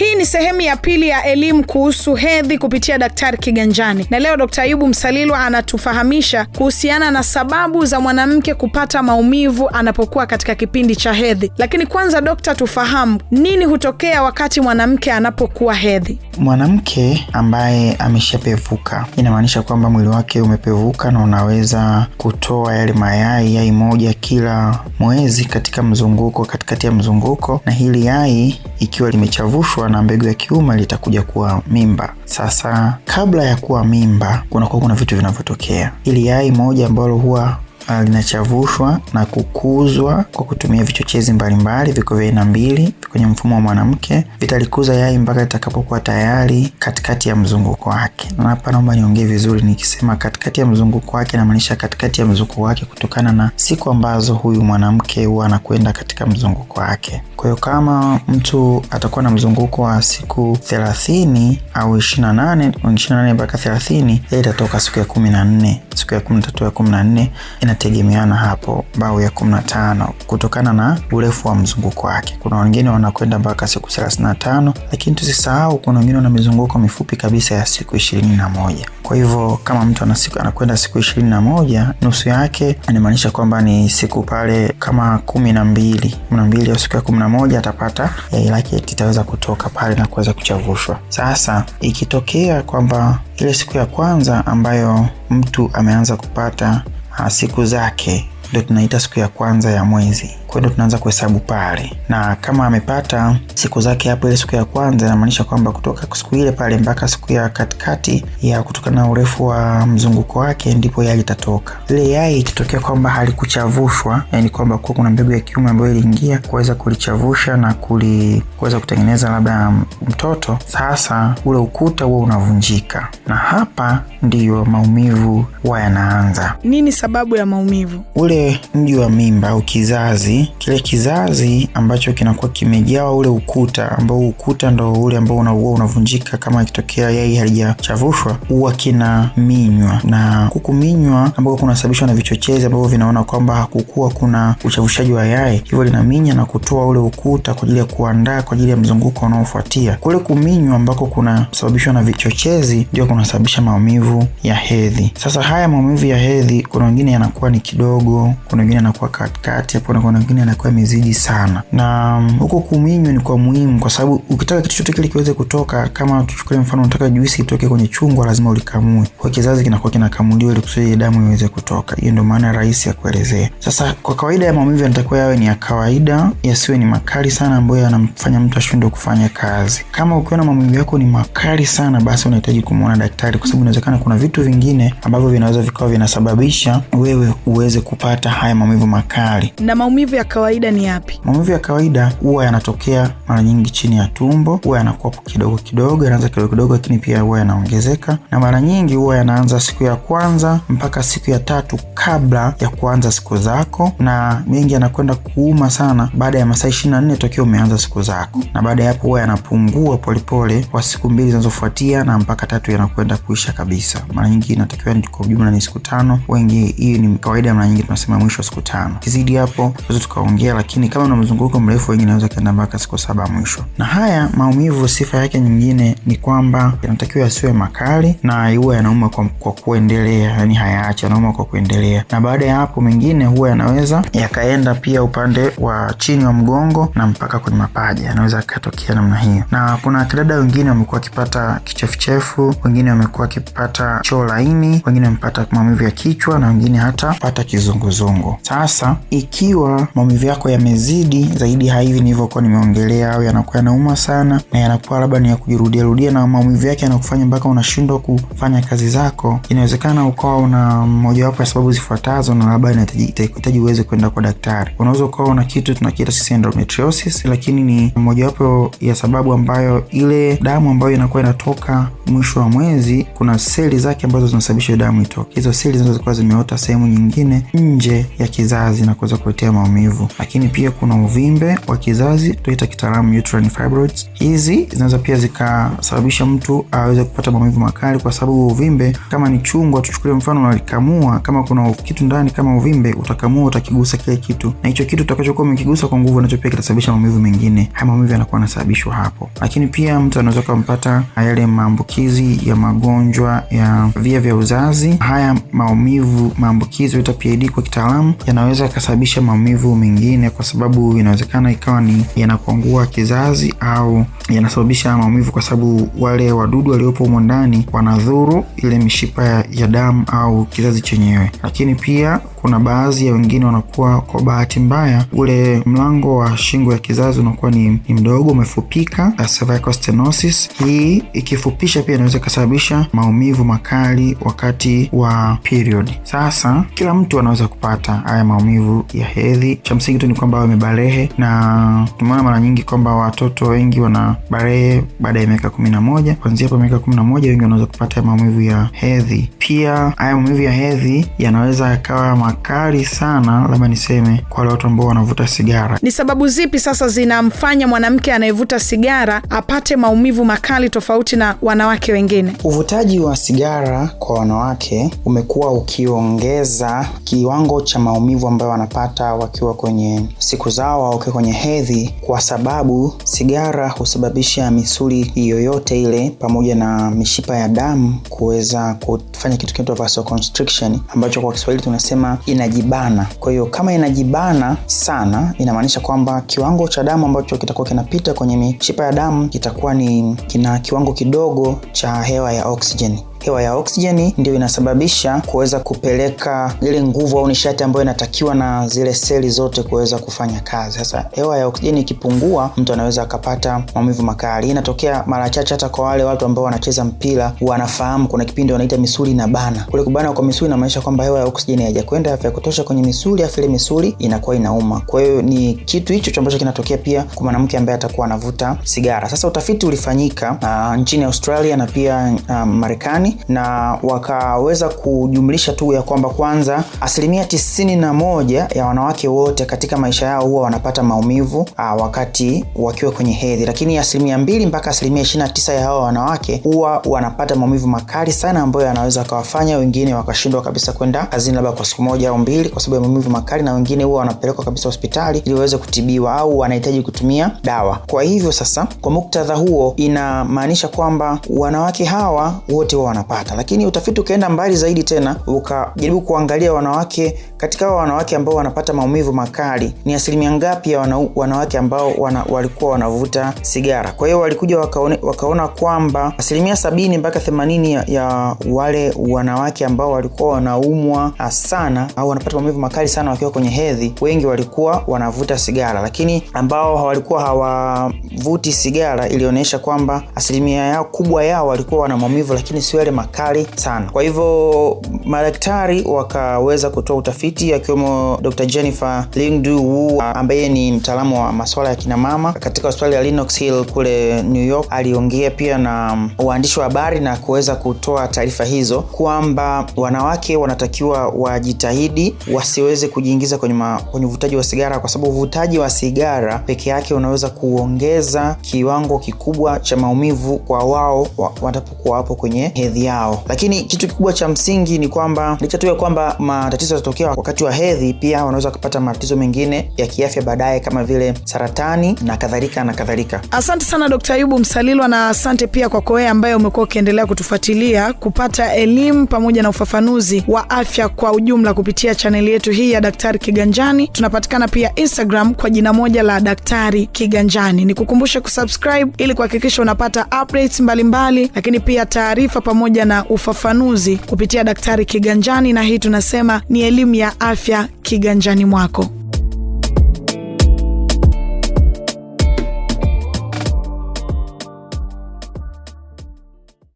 Hii ni sehemu ya pili ya elimu kuhusu hedhi kupitia Daktari Kiganjani, na leo Dkt. Ayubu Msalilwa anatufahamisha kuhusiana na sababu za mwanamke kupata maumivu anapokuwa katika kipindi cha hedhi. Lakini kwanza, dokta, tufahamu nini hutokea wakati mwanamke anapokuwa hedhi? Mwanamke ambaye ameshapevuka inamaanisha kwamba mwili wake umepevuka na unaweza kutoa yale mayai, yai moja kila mwezi katika mzunguko, katikati ya mzunguko, na hili yai ikiwa limechavushwa na mbegu ya kiume litakuja kuwa mimba. Sasa kabla ya kuwa mimba, kunakuwa kuna vitu vinavyotokea. Ili yai moja ambalo huwa linachavushwa na kukuzwa kwa kutumia vichochezi mbalimbali, viko vya aina mbili kwenye mfumo wa mwanamke, vitalikuza yai mpaka litakapokuwa tayari katikati ya mzunguko wake. Na hapa naomba niongee vizuri, nikisema katikati ya mzunguko wake namaanisha katikati ya mzunguko wake kutokana na siku ambazo huyu mwanamke huwa anakwenda katika mzunguko wake. Kwa hiyo kama mtu atakuwa na mzunguko wa siku thelathini au ishirini na nane ishirini na nane mpaka thelathini yai itatoka siku ya kumi na nne siku ya kumi na tatu ya kumi na nne inategemeana hapo bao ya kumi na tano kutokana na urefu wa mzunguko wake. Kuna wengine wanakwenda mpaka siku thelathini na tano lakini tusisahau kuna wengine wana mizunguko mifupi kabisa ya siku ishirini na moja Kwa hivyo kama mtu anakwenda siku ishirini na moja nusu yake inamaanisha kwamba ni siku pale kama kumi na mbili kumi na mbili au siku ya kumi na moja atapata yai lake itaweza kutoka pale na kuweza kuchavushwa. Sasa ikitokea kwamba ile siku ya kwanza ambayo mtu ameanza kupata siku zake ndio tunaita siku ya kwanza ya mwezi. Kwa hiyo tunaanza kuhesabu pale, na kama amepata siku zake hapo ile siku ya kwanza, inamaanisha kwamba kutoka siku ile pale mpaka siku ya katikati ya kutokana na urefu wa mzunguko wake, ndipo yai litatoka. Ile yai ikitokea kwamba halikuchavushwa, yani kwamba kuwa kuna mbegu ya kiume ambayo iliingia kuweza kulichavusha na kuli kuweza kutengeneza labda mtoto, sasa ule ukuta huo unavunjika, na hapa ndiyo maumivu huwa yanaanza. Nini sababu ya maumivu? Ule mji wa mimba au kizazi, kile kizazi ambacho kinakuwa kimejawa ule ukuta, ambao ukuta ndo ule ambao unaua unavunjika kama ikitokea yai halijachavushwa, huwa kinaminywa, na kukuminywa ambao kunasababishwa na vichochezi ambavyo vinaona kwamba hakukuwa kuna uchavushaji wa yai, hivyo linaminya na kutoa ule ukuta kwa ajili ya kuandaa kwa ajili ya mzunguko unaofuatia. Kule kuminywa ambako kunasababishwa na vichochezi ndio kunasababisha maumivu ya hedhi. Sasa haya maumivu ya hedhi, kuna wengine yanakuwa ni kidogo, kuna wengine yanakuwa katikati hapo, na kuna wengine yanakuwa yamezidi sana. Na huko kuminywa ni kwa muhimu, kwa sababu ukitaka kitu chote kile kiweze kutoka, kama tuchukulie mfano, unataka juisi itoke kwenye chungwa, lazima ulikamue. Kwa kizazi kinakuwa kinakamuliwa ili kusudi damu iweze kutoka. Hiyo ndio maana rahisi ya kuelezea. Sasa kwa kawaida ya maumivu yanatakiwa yawe ni ya kawaida, yasiwe ni makali sana ambayo yanamfanya mtu ashindwe kufanya kazi. Kama ukiona maumivu yako ni makali sana, basi unahitaji kumwona daktari, kwa sababu inawezekana kuna vitu vingine ambavyo vinaweza vikawa vinasababisha wewe uweze kupata haya maumivu makali. Na maumivu ya kawaida ni yapi? Maumivu ya kawaida huwa yanatokea mara nyingi chini ya tumbo, huwa yanakuwa kidogo kidogo, yanaanza kidogo kidogo, lakini pia huwa yanaongezeka, na mara nyingi huwa yanaanza siku ya kwanza mpaka siku ya tatu kabla ya kuanza siku zako, na mengi yanakwenda kuuma sana baada ya masaa ishirini na nne tokea umeanza siku zako, na baada ya hapo huwa yanapungua polepole kwa siku mbili zinazofuatia na mpaka tatu yanakwenda kuisha kabisa. Mara nyingi inatakiwa kwa ujumla ni siku tano, wengi hii ni kawaida, mara nyingi tunasema mwisho wa siku tano. Kizidi hapo tukaongea, lakini kama una mzunguko mrefu, wengi naweza kaenda mpaka siku saba mwisho. Na haya maumivu, sifa yake nyingine ni kwamba yanatakiwa yasiwe makali na huwa yanauma kwa, kwa kuendelea, yani hayaachi, yanauma kwa kuendelea, na baada ya hapo mengine huwa yanaweza yakaenda pia upande wa chini wa mgongo na mpaka kwenye mapaja, yanaweza yakatokea namna hiyo. Na kuna kidada wengine wamekuwa wakipata kichefuchefu, wengine wamekuwa wakipata choo laini, wengine wamepata maumivu ya kichwa na wengine hata pata kizunguzungu. Sasa ikiwa maumivu yako yamezidi zaidi ya hivi nilivyokuwa nimeongelea, au yanakuwa yanauma sana na yanakuwa labda ni ya kujirudia rudia, na maumivu yake yanakufanya mpaka unashindwa kufanya kazi zako, inawezekana ukawa una mojawapo ya sababu zifuatazo, na labda inahitaji uweze kwenda kwa daktari. Unaweza ukawa una kitu tunakiita sisi endometriosis, lakini ni mojawapo ya sababu ambayo ile damu ambayo inakuwa inatoka mwisho wa mwezi, kuna seli zake ambazo zinasababisha damu itoke. Hizo seli zinaweza kuwa zimeota sehemu nyingine nje ya kizazi na kuweza kuletea maumivu. Maumivu. Lakini pia kuna uvimbe wa kizazi tunaita kitaalamu uterine fibroids. Hizi zinaweza pia zikasababisha mtu aweze kupata maumivu makali, kwa sababu uvimbe kama ni chungwa, tuchukulie mfano, unalikamua kama kuna kitu ndani kama uvimbe, utakamua utakigusa kile kitu, na hicho kitu utakachokuwa umekigusa kwa nguvu, nacho pia kitasababisha maumivu mengine. Haya maumivu yanakuwa yanasababishwa hapo. Lakini pia mtu anaweza kumpata yale maambukizi ya magonjwa ya via vya uzazi. Haya maumivu maambukizi huita PID kwa kitaalamu, yanaweza yakasababisha maumivu mengine, kwa sababu inawezekana ikawa ni yanakuangua kizazi au yanasababisha maumivu kwa sababu wale wadudu waliopo humo ndani wanadhuru ile mishipa ya damu au kizazi chenyewe. Lakini pia kuna baadhi ya wengine wanakuwa kwa bahati mbaya, ule mlango wa shingo ya kizazi unakuwa ni, ni mdogo umefupika, cervical stenosis. Hii ikifupisha pia inaweza ikasababisha maumivu makali wakati wa period. Sasa kila mtu anaweza kupata haya maumivu ya hedhi. Cha msingi tu ni kwamba wamebarehe, na tumeona mara nyingi kwamba watoto wengi wana barehe baada ya miaka kumi na moja. Kuanzia hapo miaka kumi na moja wengi wanaweza kupata maumivu ya hedhi. Pia haya maumivu ya hedhi yanaweza yakawa makali sana, labda niseme kwa wale watu ambao wanavuta sigara. Ni sababu zipi sasa zinamfanya mwanamke anayevuta sigara apate maumivu makali tofauti na wanawake wengine? Uvutaji wa sigara kwa wanawake umekuwa ukiongeza kiwango cha maumivu ambayo wanapata wakiwa kwenye siku zao au wakiwa kwenye hedhi, kwa sababu sigara husababisha misuli yoyote ile pamoja na mishipa ya damu kuweza kufanya kitu kinaitwa vasoconstriction, ambacho kwa Kiswahili tunasema inajibana. Kwa hiyo kama inajibana sana, inamaanisha kwamba kiwango cha damu ambacho kitakuwa kinapita kwenye mishipa ya damu kitakuwa ni kina kiwango kidogo cha hewa ya oksijeni. Hewa ya oksijeni ndio inasababisha kuweza kupeleka ile nguvu au nishati ambayo inatakiwa na zile seli zote kuweza kufanya kazi. Sasa hewa ya oksijeni ikipungua, mtu anaweza akapata maumivu makali. Inatokea mara chache, hata kwa wale watu ambao wanacheza mpira wanafahamu, kuna kipindi wanaita misuli na bana. Kule kubana kwa misuli inamaanisha kwamba hewa ya oksijeni haijakwenda vya kutosha kwenye misuli, afu ile misuli inakuwa inauma. Kwa hiyo ni kitu hicho ambacho kinatokea pia kwa mwanamke ambaye atakuwa anavuta sigara. Sasa utafiti ulifanyika uh, nchini Australia na pia uh, Marekani na wakaweza kujumlisha tu ya kwamba kwanza asilimia tisini na moja ya wanawake wote katika maisha yao huwa wanapata maumivu aa, wakati wakiwa kwenye hedhi, lakini asilimia mbili mpaka asilimia ishirini na tisa ya hao wanawake huwa wanapata maumivu makali sana ambayo yanaweza wakawafanya wengine wakashindwa kabisa kwenda kazini labda kwa siku moja au mbili kwa sababu ya maumivu makali, na wengine huwa wanapelekwa kabisa hospitali ili waweze kutibiwa au wanahitaji kutumia dawa. Kwa hivyo sasa, kwa muktadha huo, inamaanisha kwamba wanawake hawa wote huwa wanapata lakini utafiti ukaenda mbali zaidi tena ukajaribu kuangalia wanawake katika hao wanawake ambao wanapata maumivu makali ni asilimia ngapi ya wana, wanawake ambao wana, walikuwa wanavuta sigara. Kwa hiyo walikuja wakaone, wakaona kwamba asilimia sabini mpaka themanini ya, ya wale wanawake ambao walikuwa wanaumwa sana au wanapata maumivu makali sana wakiwa kwenye hedhi, wengi walikuwa wanavuta sigara, lakini ambao walikuwa hawavuti sigara ilionyesha kwamba asilimia yao kubwa yao walikuwa wana maumivu, lakini sio yale makali sana. Kwa hivyo madaktari wakaweza kutoa utafiti akiwemo Dr. Jennifer Lingdu Wu ambaye ni mtaalamu wa maswala ya kinamama katika hospitali ya Lenox Hill kule New York. Aliongea pia na waandishi wa habari na kuweza kutoa taarifa hizo kwamba wanawake wanatakiwa wajitahidi wasiweze kujiingiza kwenye, kwenye uvutaji wa sigara kwa sababu uvutaji wa sigara peke yake unaweza kuongeza kiwango kikubwa cha maumivu kwa wao wanapokuwa wapo kwenye hedhi yao. Lakini kitu kikubwa cha msingi ni kwamba licha tu ya kwamba matatizo yatatokea wakati wa hedhi, pia wanaweza kupata matatizo mengine ya kiafya baadaye kama vile saratani na kadhalika na kadhalika. Asante sana Dkt. Ayubu Msalilwa, na asante pia kwako wewe ambaye umekuwa ukiendelea kutufuatilia kupata elimu pamoja na ufafanuzi wa afya kwa ujumla kupitia chaneli yetu hii ya Daktari Kiganjani. Tunapatikana pia Instagram kwa jina moja la Daktari Kiganjani. ni kukumbushe kusubscribe ili kuhakikisha unapata updates mbalimbali mbali, lakini pia taarifa pamoja na ufafanuzi kupitia Daktari Kiganjani, na hii tunasema ni elimu ya afya kiganjani mwako.